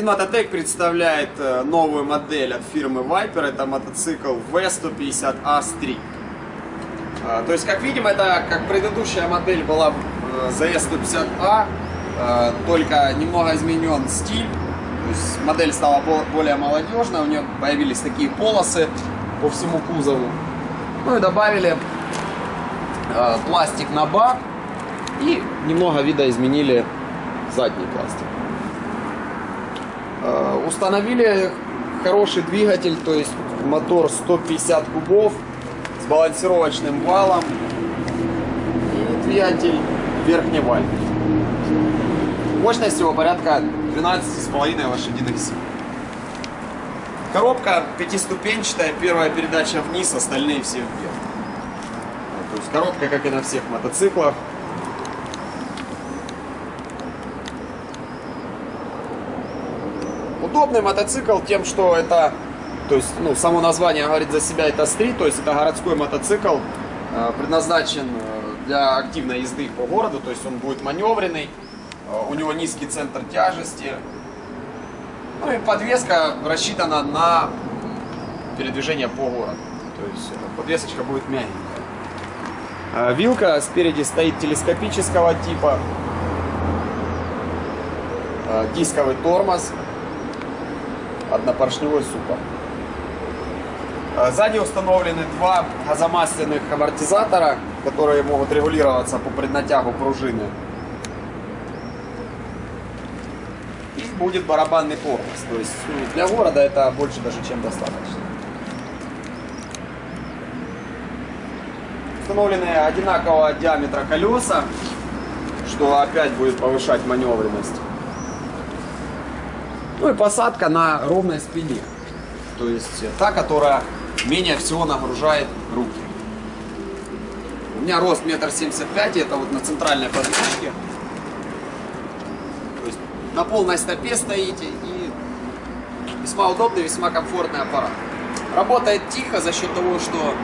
Магазин представляет э, новую модель от фирмы Viper. Это мотоцикл V150A Street. А, То есть, как видим, это как предыдущая модель была э, ZS150A, э, только немного изменен стиль. То есть, модель стала бо- более молодежной, у нее появились такие полосы по всему кузову. Ну и добавили пластик на бак и немного видоизменили задний пластик. Э, Установили хороший двигатель, то есть мотор 150 кубов с балансировочным валом и двигатель верхневальный. Мощность его порядка 12,5 лошадиных сил. Коробка пятиступенчатая, первая передача вниз, остальные все вверх. То есть коробка, как и на всех мотоциклах, Удобный мотоцикл тем, что это, то есть, ну, само название говорит за себя, это стрит, то есть это городской мотоцикл, э, предназначен э, для активной езды по городу, то есть он будет маневренный, э, у него низкий центр тяжести, ну и подвеска рассчитана на передвижение по городу, то есть подвесочка будет мягенькая. Э, Вилка спереди стоит телескопического типа, э, дисковый тормоз, однопоршневой суппорт. Э, Сзади установлены два газомасляных амортизатора, которые могут регулироваться по преднатягу пружины. И будет барабанный тормоз. То есть ну, для города это больше даже чем достаточно. Установлены одинакового диаметра колеса, что опять будет повышать маневренность. Ну и посадка на ровной спине. То есть та, которая менее всего нагружает руки. У меня рост метр семьдесят пять, это вот на центральной подвеске. То есть на полной стопе стоите и весьма удобный, весьма комфортный аппарат. Работает тихо за счет того, что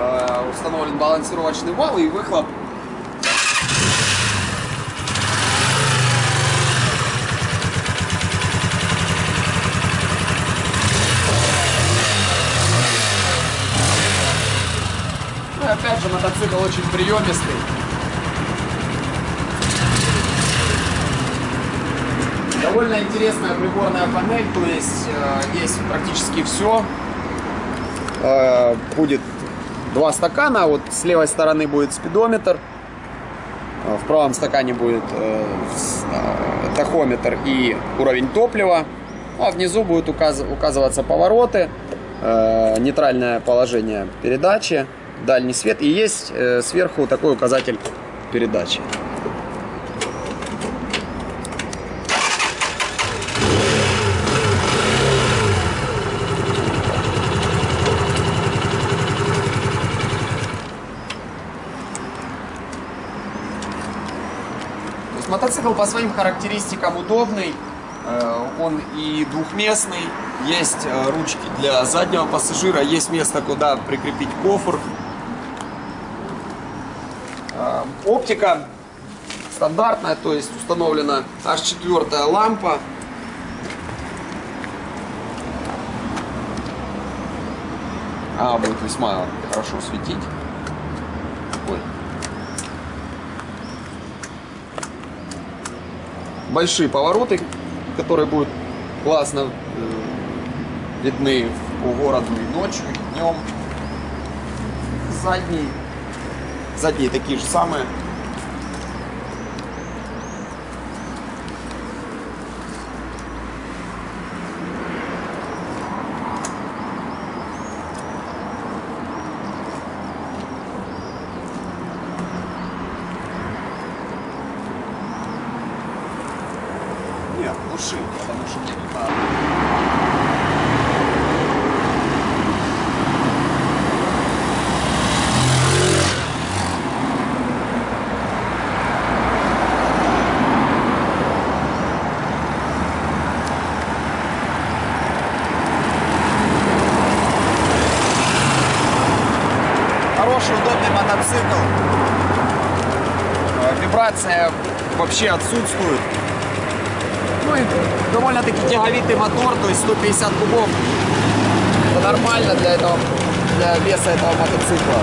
э, установлен балансировочный вал и выхлоп Ну и опять же мотоцикл очень приемистый. Довольно интересная приборная панель, то есть э, есть практически все. Э, будет два стакана, вот с левой стороны будет спидометр, э, в правом стакане будет э, э, тахометр и уровень топлива, а внизу будут указ- указываться повороты, э, нейтральное положение передачи, дальний свет и есть э, сверху такой указатель передачи. Мотоцикл по своим характеристикам удобный, э, он и двухместный, есть э, ручки для заднего пассажира, есть место, куда прикрепить кофр. Э, Оптика стандартная, то есть установлена аж четвертая лампа. Она будет весьма хорошо светить. Ой. большие повороты, которые будут классно э, видны по городу и ночью, и днем. Задние, задние такие же самые. Нет, глуши, потому что мне не надо. Хороший, удобный мотоцикл. Э, Вибрация вообще отсутствует. Ну и довольно-таки тяговитый мотор, то есть 150 кубов. Это нормально для этого, для веса этого мотоцикла.